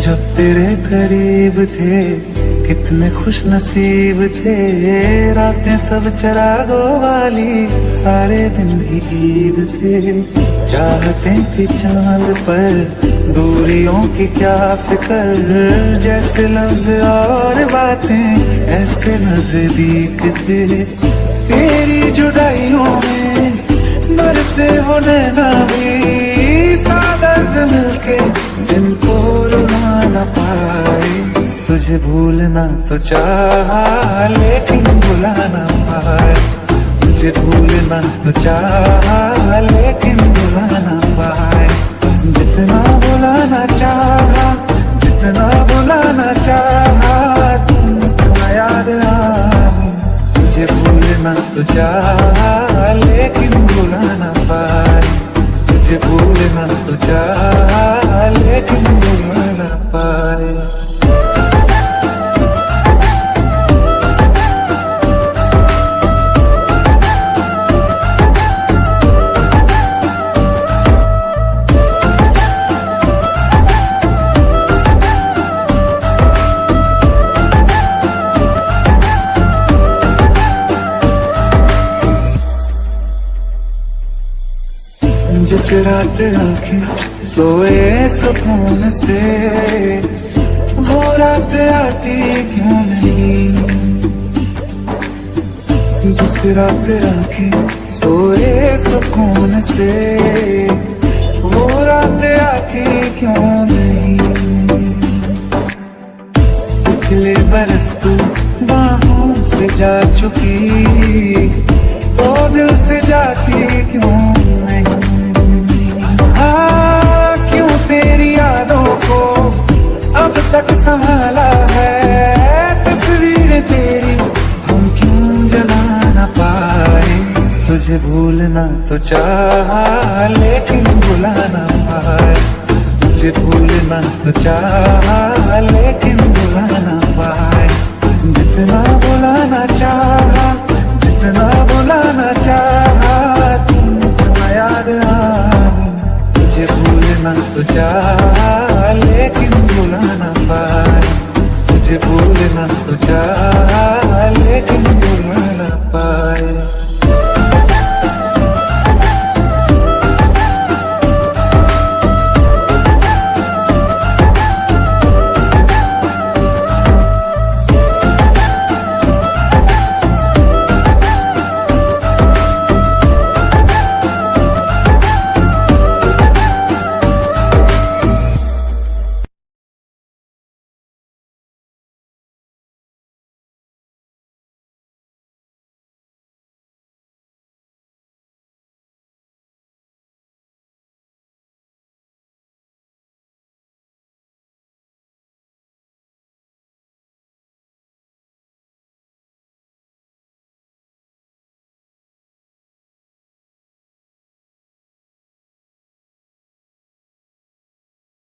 जब तेरे करीब थे, कितने खुश नसीब थे। रातें सब चरागो वाली, सारे दिन भी ईद थे। चाहते थे चाँद पर दूरियों की क्या फ़िक्र, जैसे लफ्ज और बातें, ऐसे नज़दीक थे। तेरी जुदाइयों में बरसे वो नैना भी सादत मिलके रुला न पाए। तुझे भूलना तो चाह, लेकिन भुला ना पाए। तुझे भूलना तो चाह, लेकिन भुला ना पाए। जितना भुलाना चाहा, जितना भुलाना चाहा, तुम याद आए। तुझे भूलना तो चाह पाए जिस रात आँखें सोए सुकून से, वो रात आती क्यों नहीं? जिस रात आँखें सोए सुकून से, वो रात आती क्यों नहीं? पिछले बरस तू बाहों से जा चुकी तुझे भूलना तो चाह, लेकिन भुला ना पाए। तुझे भूलना तो चाह, लेकिन भुला ना पाए। जितना भुलाना चाहा, जितना भुलाना चाहा, तुम याद आए तुझे भूलना तो चाह, लेकिन भुला ना पाए। तुझे भूलना तो चाह, लेकिन